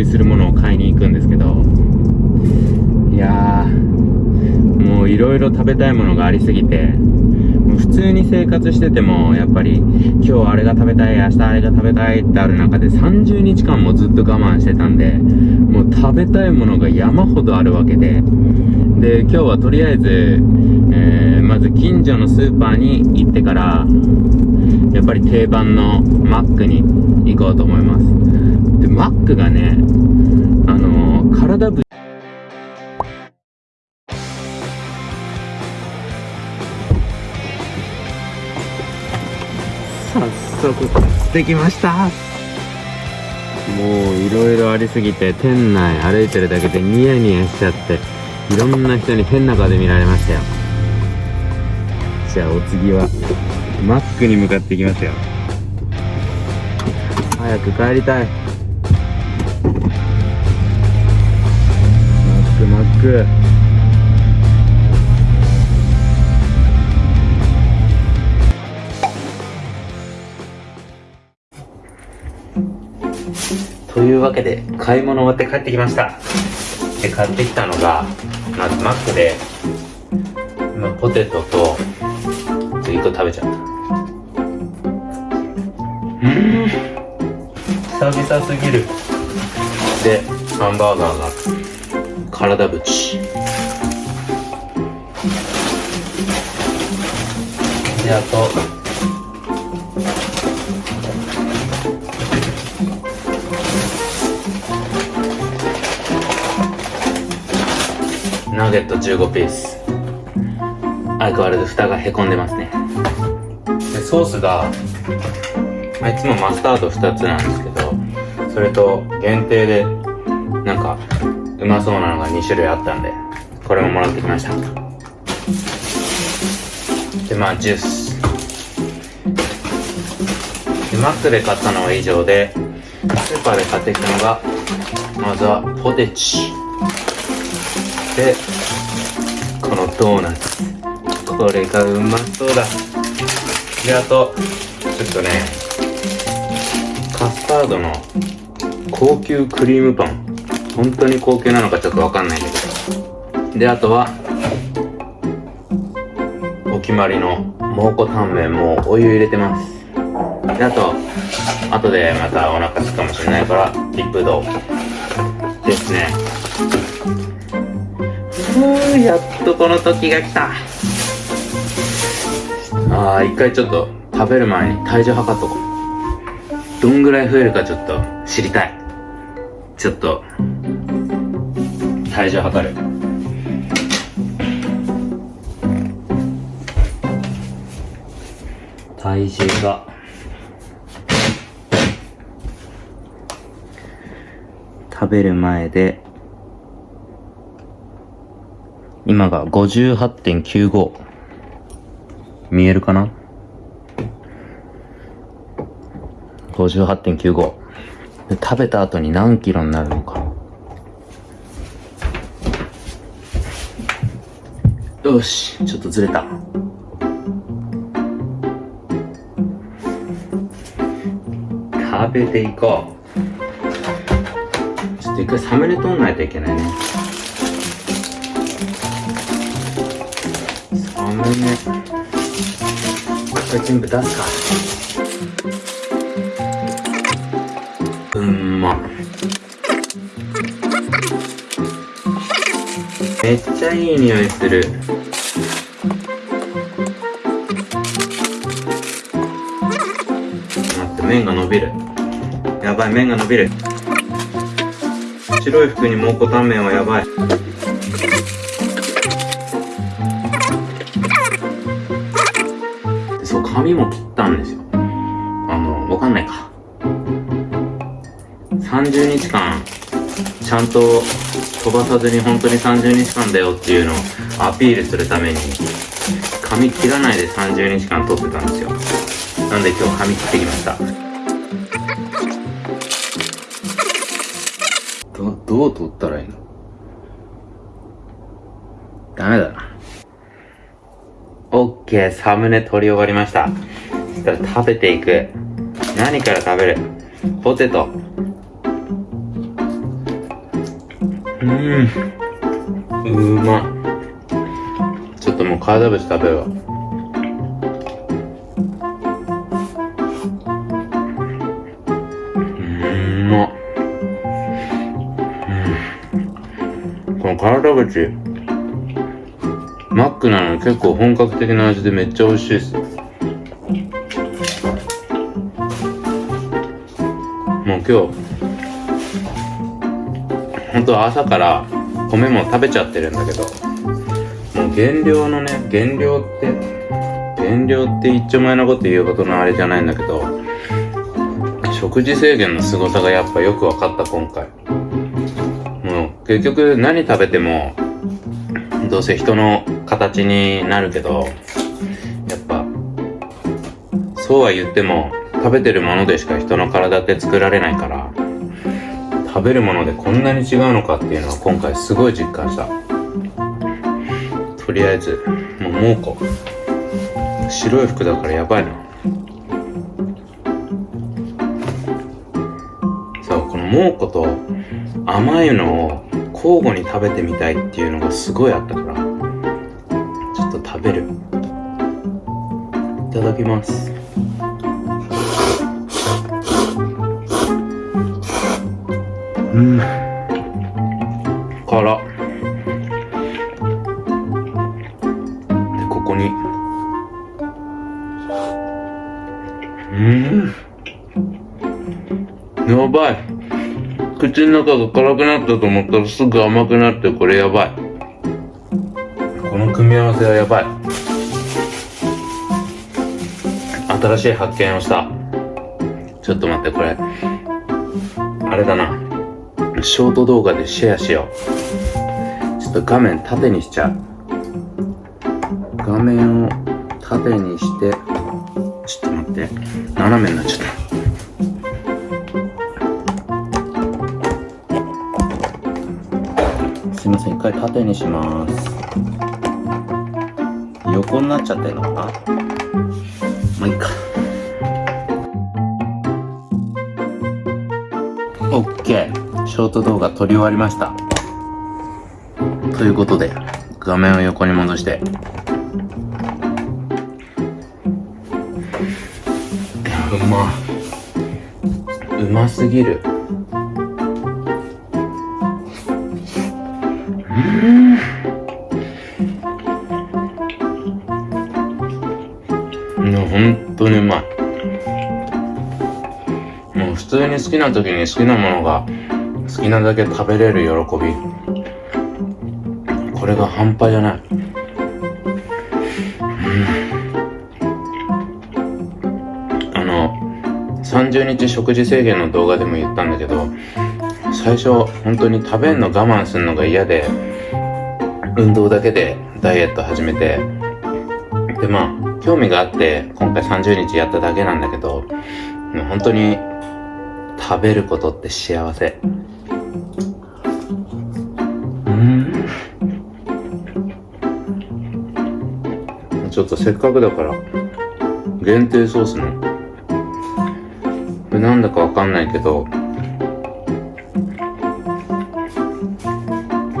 食いするものを買いに行くんですけどいやーもういろいろ食べたいものがありすぎて通に生活しててもやっぱり今日あれが食べたい明日あれが食べたいってある中で30日間もずっと我慢してたんでもう食べたいものが山ほどあるわけでで今日はとりあえず、えー、まず近所のスーパーに行ってからやっぱり定番のマックに行こうと思います。でマックがねあのー、体ぶ早速買ってきました。もういろいろありすぎて店内歩いてるだけでニヤニヤしちゃっていろんな人に変な顔で見られましたよ。じゃあお次はマックに向かっていきますよ。早く帰りたい。マックマックいうわけで買い物終わって帰ってきました。で買ってきたのがまずマックで今ポテトと1個食べちゃった。うん。久々すぎる。でハンバーガーが体ぶち。であとゲット15ピース相変わらず蓋がへこんでますねでソースが、いつもマスタード2つなんですけどそれと限定でなんかうまそうなのが2種類あったんでこれももらってきましたでまあジュースでマックで買ったのは以上でスーパーで買ってきたのがまずはポテチでのドーナツ。これがうまそうだ。であとちょっとねカスタードの高級クリームパン。本当に高級なのかちょっとわかんないんだけど。であとはお決まりの蒙古タンメンもお湯入れてます。であと後でまたお腹すくかもしれないから一風堂ですね。ふうやっとこの時が来た。ああ一回ちょっと食べる前に体重測っとこう。どんぐらい増えるかちょっと知りたい。ちょっと体重測る。体重が。食べる前で今が58.95見えるかな ?58.95 食べた後に何キロになるのか。よしちょっとずれた。食べていこう。ちょっと一回サムネ撮んないといけないね。これ全部出すか。うんまめっちゃいい匂いする。待って麺が伸びる。やばい麺が伸びる。白い服に蒙古タンメンはやばい。髪も切ったんですよ。あのわかんないか。30日間ちゃんと飛ばさずに本当に30日間だよっていうのをアピールするために髪切らないで30日間撮ってたんですよ。なんで今日髪切ってきました。どどう撮ったいいのダメだな OK ケー、サムネ撮り終わりました。そしたら食べていく。何から食べる？ポテト。うーん。うまちょっともう体節食べるわ。うんまっ。うん。この体節、ックなのに結構本格的な味でめっちゃ美味しいです。もう今日、本当は朝から米も食べちゃってるんだけど、もう減量のね、減量って、減量って一丁前なこと言うことのあれじゃないんだけど、食事制限の凄さがやっぱよく分かった今回。もう結局何食べても、どうせ人の形になるけど、やっぱ、そうは言っても、食べてるものでしか人の体って作られないから、食べるものでこんなに違うのかっていうのは今回すごい実感した。とりあえず、もう猛虎。白い服だからやばいな。そう、この猛虎と甘いのを交互に食べてみたいっていうのがすごいあったから、食べる。いただきます。うん。辛。で、ここに。うん。やばい。口の中が辛くなったと思ったらすぐ甘くなってこれやばい。み合わせはやばい。新しい発見をした。ちょっと待って、これ。あれだな。ショート動画でシェアしよう。ちょっと画面縦にしちゃう。画面を縦にして、ちょっと待って。斜めになっちゃった。すいません、一回縦にします。横になっちゃってるのかな？まあ、いいか。オッケー。ショート動画撮り終わりました。ということで、画面を横に戻して。うま。うますぎる。うん、本当にうまい。もう普通に好きな時に好きなものが好きなだけ食べれる喜び。これが半端じゃない。うんあの、30日食事制限の動画でも言ったんだけど、最初本当に食べんの我慢するのが嫌で、運動だけでダイエット始めて、でまあ、興味があって今回30日やっただけなんだけど、もう本当に食べることって幸せ。うん。ちょっとせっかくだから、限定ソースの、これなんだかわかんないけど、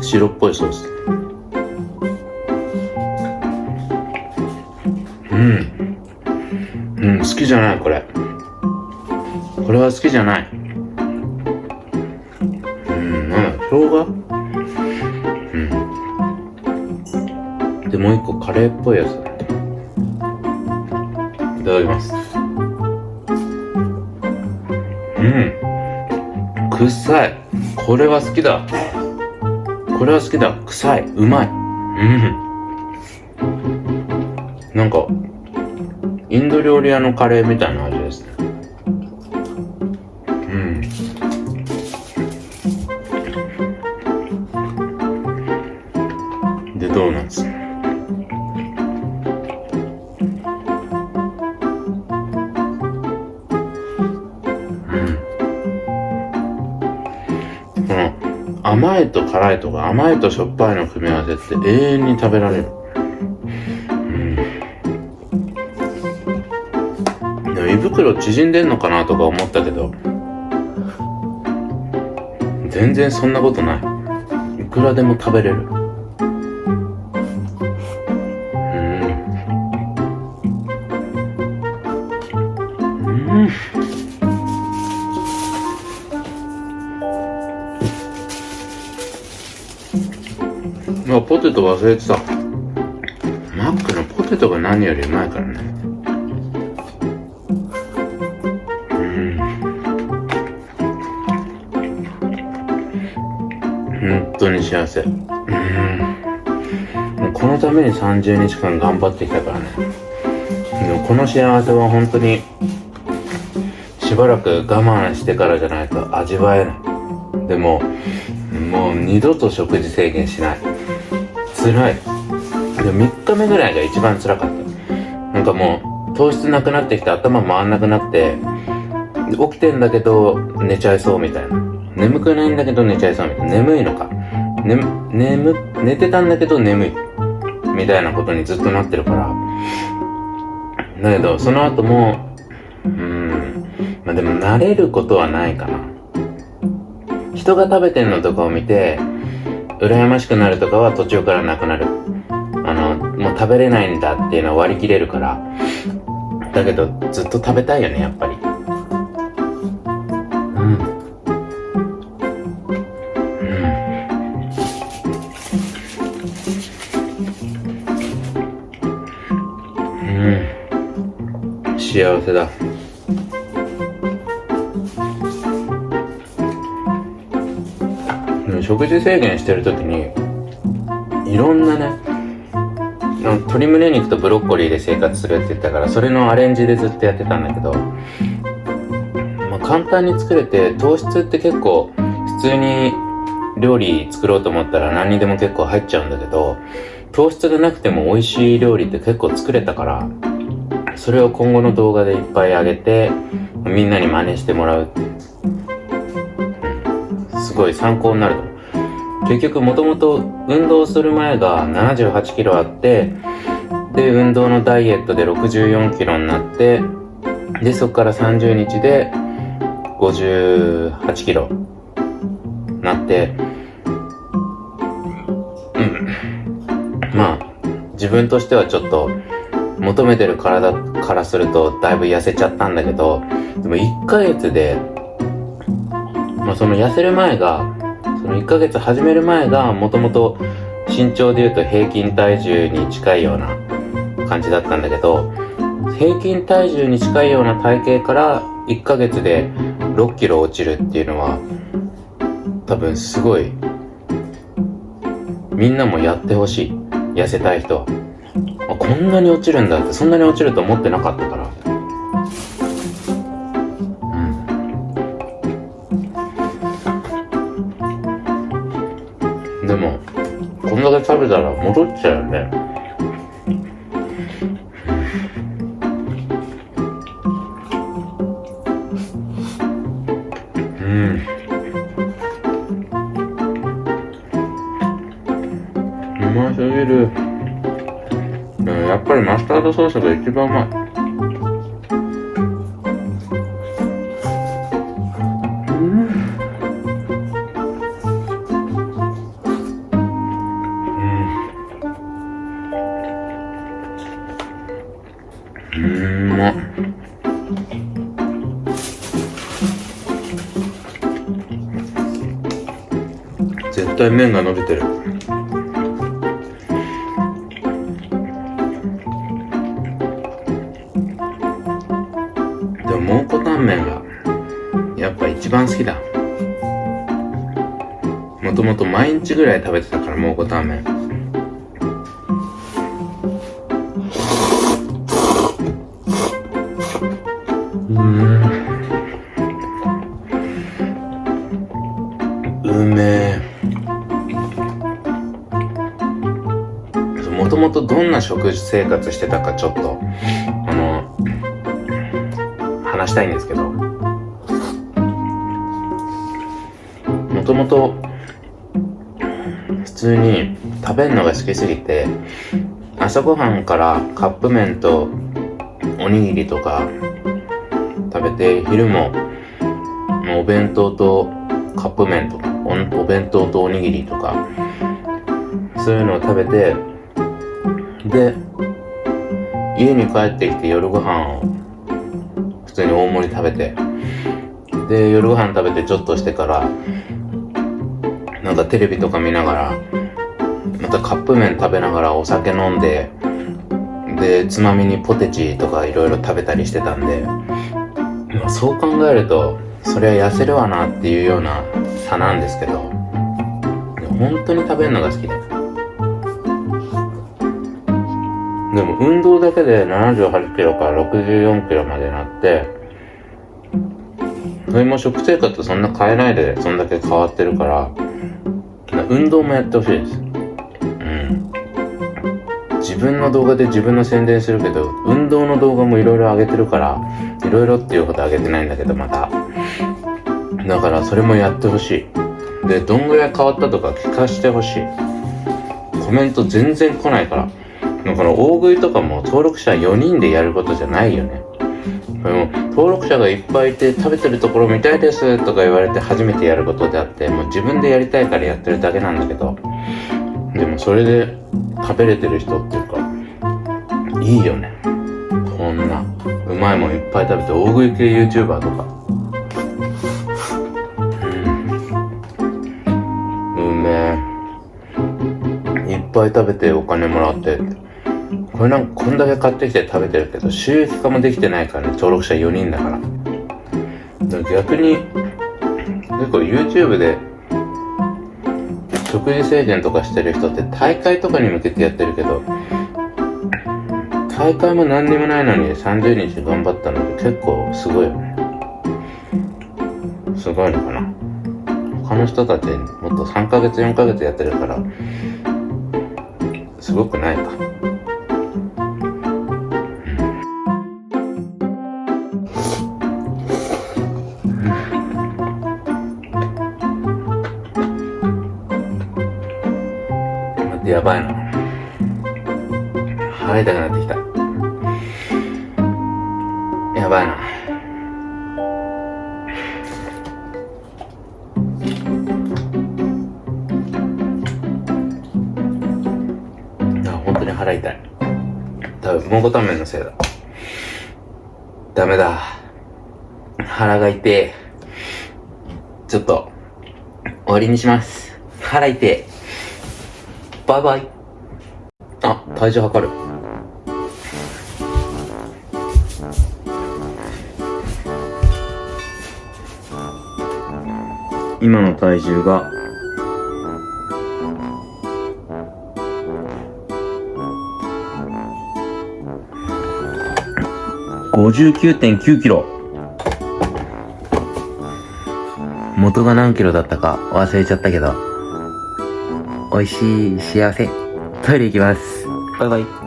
白っぽいソース。うん。うん、好きじゃない、これ。これは好きじゃない。うん、なんだ、生姜？うん。で、もう一個カレーっぽいやつ。いただきます。うん。臭い。これは好きだ。これは好きだ。臭い。うまい。うん。なんか、インド料理屋のカレーみたいな味ですね。うん。で、ドーナツ。うん。この、甘いと辛いとか甘いとしょっぱいの組み合わせって永遠に食べられる。袋縮んでんのかなとか思ったけど全然そんなことない。いくらでも食べれる。うん。うん。あポテト忘れてた。マックのポテトが何よりうまいからね。当に幸せ。うん。このために30日間頑張ってきたからね。この幸せは本当にしばらく我慢してからじゃないと味わえない。でももう二度と食事制限しない。辛い。で3日目ぐらいが一番辛かった。なんかもう糖質なくなってきて頭回んなくなって起きてんだけど寝ちゃいそうみたいな。眠くないんだけど寝ちゃいそうみたいな。眠いのか、ね、眠寝てたんだけど眠い。みたいなことにずっとなってるから。だけどその後もうんまあでも慣れることはないかな。人が食べてんのとかを見て羨ましくなるとかは途中からなくなる。あのもう食べれないんだっていうのは割り切れるから。だけどずっと食べたいよねやっぱり。せだ。食事制限してる時にいろんなね鶏胸肉とブロッコリーで生活するって言ったからそれのアレンジでずっとやってたんだけど、まあ、簡単に作れて糖質って結構普通に料理作ろうと思ったら何にでも結構入っちゃうんだけど糖質がなくても美味しい料理って結構作れたからそれを今後の動画でいっぱいあげてみんなに真似してもらうってすごい参考になると思う。結局もともと運動する前が78キロあってで運動のダイエットで64キロになってでそこから30日で58キロなってうん。まあ自分としてはちょっと求めてる体からするとだいぶ痩せちゃったんだけどでも1ヶ月でまあその痩せる前がその1ヶ月始める前がもともと身長で言うと平均体重に近いような感じだったんだけど平均体重に近いような体型から1ヶ月で6キロ落ちるっていうのは多分すごいみんなもやってほしい。痩せたい人。はこんなに落ちるんだってそんなに落ちると思ってなかったから。でもこんだけ食べたら戻っちゃうよね。スタードソースが一番うまいうん。ま絶対麺が伸びてる。毎日ぐらい食べてたから蒙古タンメン。うん。うめえもともとどんな食事生活してたかちょっとあの話したいんですけど。もともと通に食べるのが好きすぎて朝ごはんからカップ麺とおにぎりとか食べて昼ももうお弁当とカップ麺とかおお弁当とおにぎりとかそういうのを食べてで家に帰ってきて夜ご飯を普通に大盛り食べてで夜ご飯食べてちょっとしてからなんかテレビとか見ながらまたカップ麺食べながらお酒飲んででつまみにポテチとかいろいろ食べたりしてたんで、まあ、そう考えるとそれは痩せるわなっていうような差なんですけど本当に食べるのが好きで。でも運動だけで78キロから64キロまでなってそれも食生活そんな変えないでそんだけ変わってるから運動もやってほしいです。うん。自分の動画で自分の宣伝するけど運動の動画もいろいろ上げてるからいろいろっていうこと上げてないんだけどまただからそれもやってほしい。でどんぐらい変わったとか聞かせてほしい。コメント全然来ないから。この大食いとかも登録者4人でやることじゃないよね。でも登録者がいっぱいいて食べてるところ見たいですとか言われて初めてやることであってもう自分でやりたいからやってるだけなんだけど。でもそれで食べれてる人っていうかいいよね。こんなうまいもんいっぱい食べて大食い系 YouTuber とか。うん。うめえ。いっぱい食べてお金もらって。これなんかこんだけ買ってきて食べてるけど収益化もできてないからね登録者4人だから。逆に結構 YouTube で食事制限とかしてる人って大会とかに向けてやってるけど大会も何にもないのに30日頑張ったのって結構すごいよね。すごいのかな。他の人たちもっと3ヶ月4ヶ月やってるからすごくないかやばいな。腹痛くなってきた。やばいな。あ本当に腹痛い。多分蒙古タンメンのせいだ。ダメだ。腹が痛いちょっと終わりにします。腹痛いバイバイ。あ体重測る。今の体重が。59.9キロ。元が何キロだったか忘れちゃったけど。美味しい幸せ。トイレ行きます。バイバイ。